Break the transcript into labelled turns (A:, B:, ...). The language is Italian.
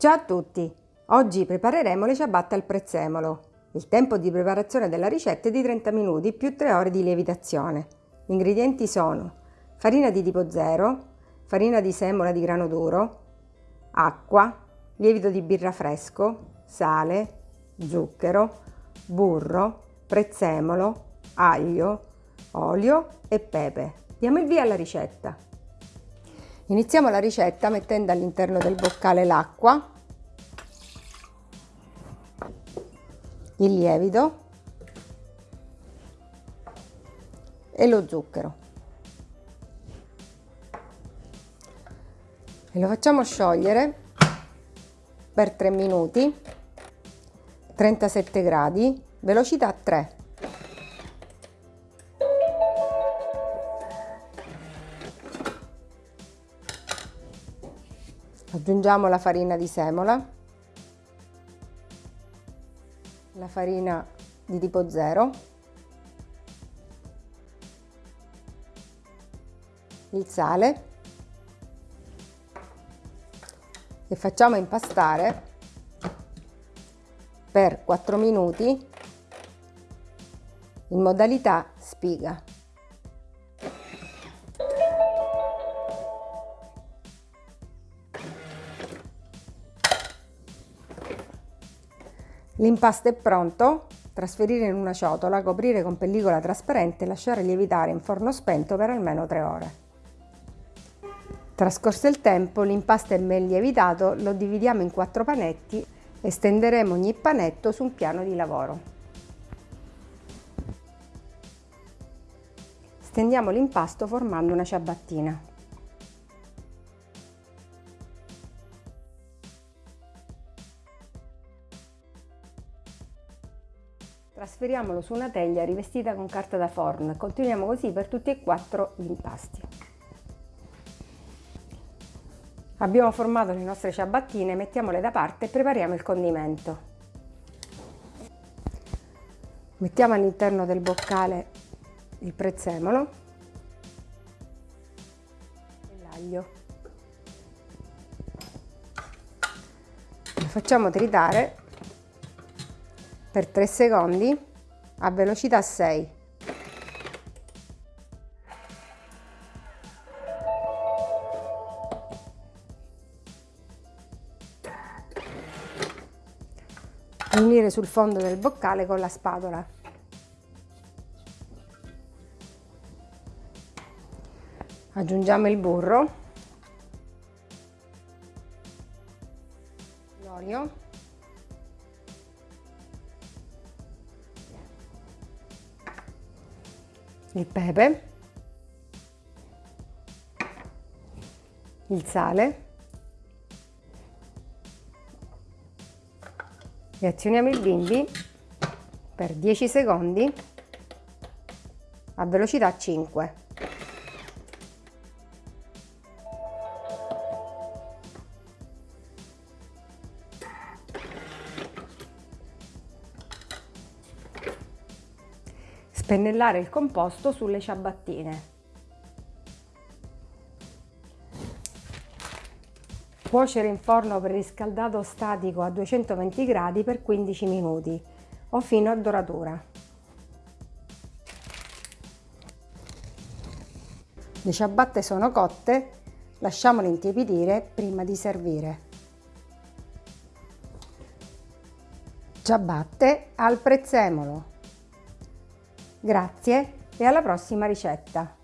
A: Ciao a tutti! Oggi prepareremo le ciabatte al prezzemolo. Il tempo di preparazione della ricetta è di 30 minuti più 3 ore di lievitazione. Gli ingredienti sono farina di tipo 0, farina di semola di grano duro, acqua, lievito di birra fresco, sale, zucchero, burro, prezzemolo, aglio, olio e pepe. Diamo il via alla ricetta. Iniziamo la ricetta mettendo all'interno del boccale l'acqua, il lievito e lo zucchero. E lo facciamo sciogliere per 3 minuti, 37 gradi, velocità 3. Aggiungiamo la farina di semola, la farina di tipo 0, il sale. E facciamo impastare per 4 minuti in modalità spiga. L'impasto è pronto, trasferire in una ciotola, coprire con pellicola trasparente e lasciare lievitare in forno spento per almeno 3 ore. Trascorso il tempo, l'impasto è ben lievitato, lo dividiamo in 4 panetti e stenderemo ogni panetto su un piano di lavoro. Stendiamo l'impasto formando una ciabattina. Trasferiamolo su una teglia rivestita con carta da forno e continuiamo così per tutti e quattro gli impasti. Abbiamo formato le nostre ciabattine, mettiamole da parte e prepariamo il condimento. Mettiamo all'interno del boccale il prezzemolo e l'aglio. Lo facciamo tritare per 3 secondi a velocità 6. Unire sul fondo del boccale con la spatola. Aggiungiamo il burro, l'olio il pepe, il sale e azioniamo il bimbi per 10 secondi a velocità 5. Spennellare il composto sulle ciabattine. Cuocere in forno preriscaldato statico a 220 gradi per 15 minuti o fino a doratura. Le ciabatte sono cotte, lasciamole intiepidire prima di servire. Ciabatte al prezzemolo. Grazie e alla prossima ricetta!